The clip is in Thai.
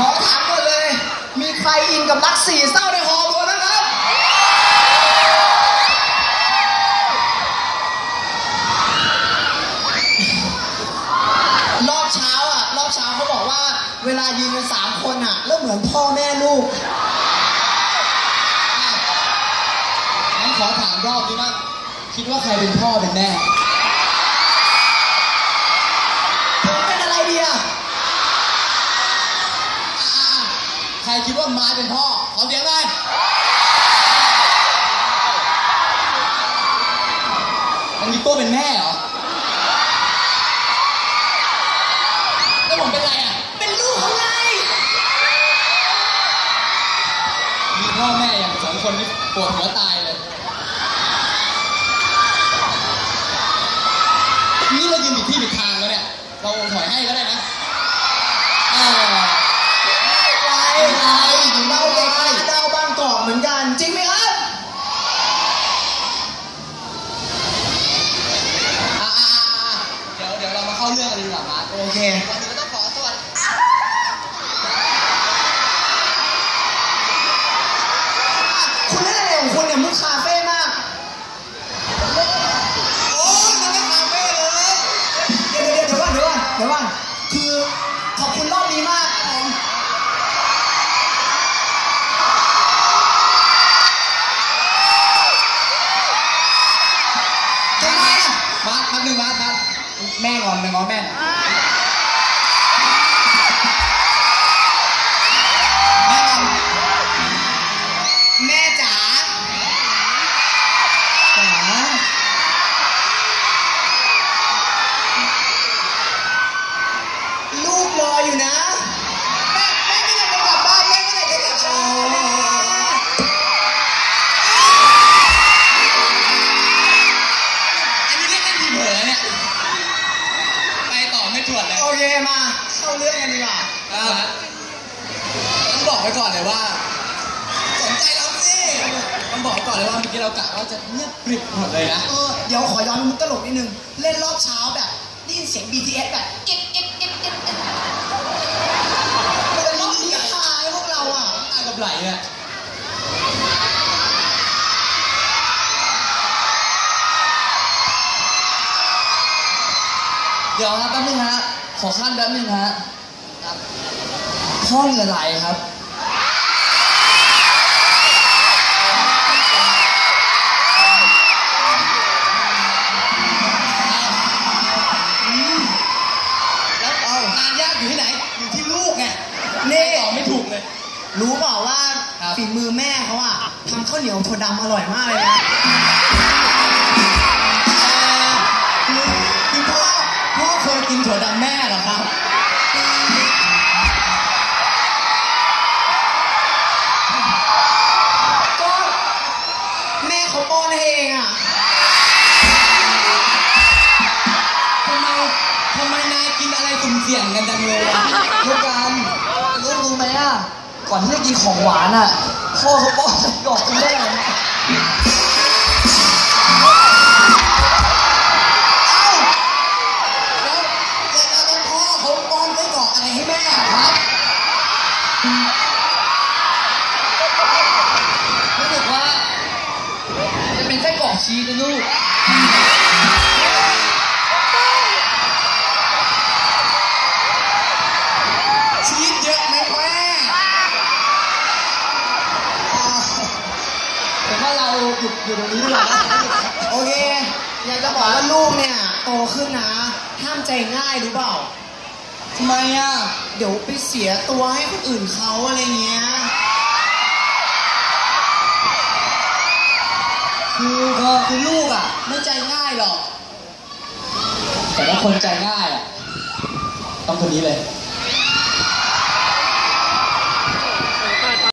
ขอถามก่อนเลย มีใครอินกับรักสี่เศร้าในฮอลล์บ้างครับ รอบเช้าอะ รอบเช้าเขาบอกว่า เวลายืนกันสามคนอะ แล้วเหมือนพ่อแม่ลูกงั้นขอถามรอบนี้บ้างคิดว่าใครเป็นพ่อเป็นแม่ รคิดว่าไม้เป็นพ่อ ขอเสียงหน่อยมันมีโต้เป็นแม่เหรอ แล้วผมเป็นอะไรอะ เป็นลูกเขาไง มีพ่อแม่อย่างสองคนที่ปวดหัวตายเลย นี่เรายืนผิดที่ผิดทางแล้วเนี่ย เราถอย ดี๋ยวก่อนเดี๋ยวก่อนคือขอบคุณรอบนี้มากครับผมทำไมอะมาร์คแป๊บนึงมาร์คมาร์คแม่งอนหนึ่งอ๋อแม่ ว้ก่อนเลยว่า สนใจเราสิต้องบอกก่อนเลยว่าเมื่อกี้เรากะว่าจะเงียบกริบหมดเลยนะ เออเดี๋ยวขอย้อนมุกตลกนิดนึง เล่นรอบเช้าแบบได้ยินเสียง BTS แบบกิ๊ดกิ๊ดกิ๊ดกิ๊ดกิ๊ดมันเป็นรอบนี้หายพวกเราอะตากับไหลเนี่ยเดี๋ยวครับแป๊บนึงฮะ ขอขั้นแป๊บนึงฮะพ่อเหงื่อไหลครับ รู้เปล่าว่าครับ ฝีมือแม่เขาอะทำข้าวเหนียวถั่วดำอร่อยมากเลยนะคือคือพ่อพ่อเคยกินถั่วดำแม่เหรอครับ ก็แม่เขาป้อนให้เองอะทำไมทำไมนายกินอะไรสุ่มเสี่ยงกันจังเลยอะ ลูกกันลูกรู้ไหมอะ ก่อนที่จะกินของหวานอะพ่อเขาป้อนกรอกกินได้ไหมเอ้าแล้วแล้วแล้วพ่อเขาป้อนไส้กรอกอะไรให้แม่อะครับรู้สึกว่า จะเป็นไส้กรอกชีสนะลูก อยู่ตรงนี้ดีกว่านะโอเค อยากจะบอกว่าลูกเนี่ยโตขึ้นนะ ห้ามใจง่ายรู้เปล่าทำไมอะ เดี๋ยวไปเสียตัวให้คนอื่นเขาอะไรเงี้ย คือก็คือลูกอะ ไม่ใจง่ายหรอก แต่ว่าคนใจง่ายอะ ต้องคนนี้เลย